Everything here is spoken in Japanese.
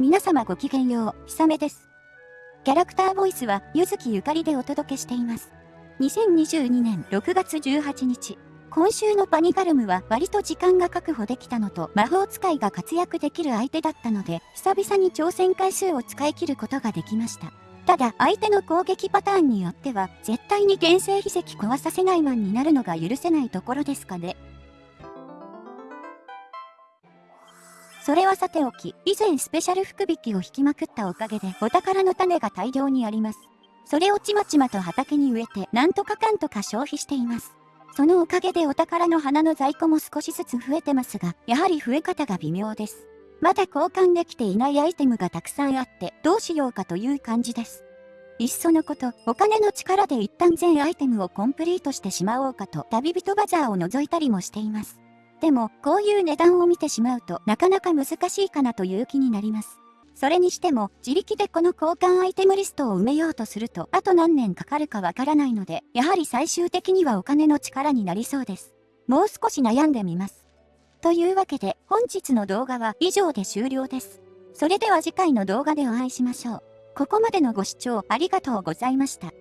皆様ごきげんよう、ひさめです。キャラクターボイスは、ゆずきゆかりでお届けしています。2022年6月18日、今週のパニガルムは割と時間が確保できたのと魔法使いが活躍できる相手だったので、久々に挑戦回数を使い切ることができました。ただ、相手の攻撃パターンによっては、絶対に原生秘石壊させないマンになるのが許せないところですかね。それはさておき、以前スペシャル福引きを引きまくったおかげでお宝の種が大量にあります。それをちまちまと畑に植えて、なんとかかんとか消費しています。そのおかげでお宝の花の在庫も少しずつ増えてますが、やはり増え方が微妙です。まだ交換できていないアイテムがたくさんあって、どうしようかという感じです。いっそのこと、お金の力で一旦全アイテムをコンプリートしてしまおうかと、旅人バザーを覗いたりもしています。でも、こういう値段を見てしまうとなかなか難しいかなという気になります。それにしても、自力でこの交換アイテムリストを埋めようとすると、あと何年かかるかわからないので、やはり最終的にはお金の力になりそうです。もう少し悩んでみます。というわけで、本日の動画は以上で終了です。それでは次回の動画でお会いしましょう。ここまでのご視聴ありがとうございました。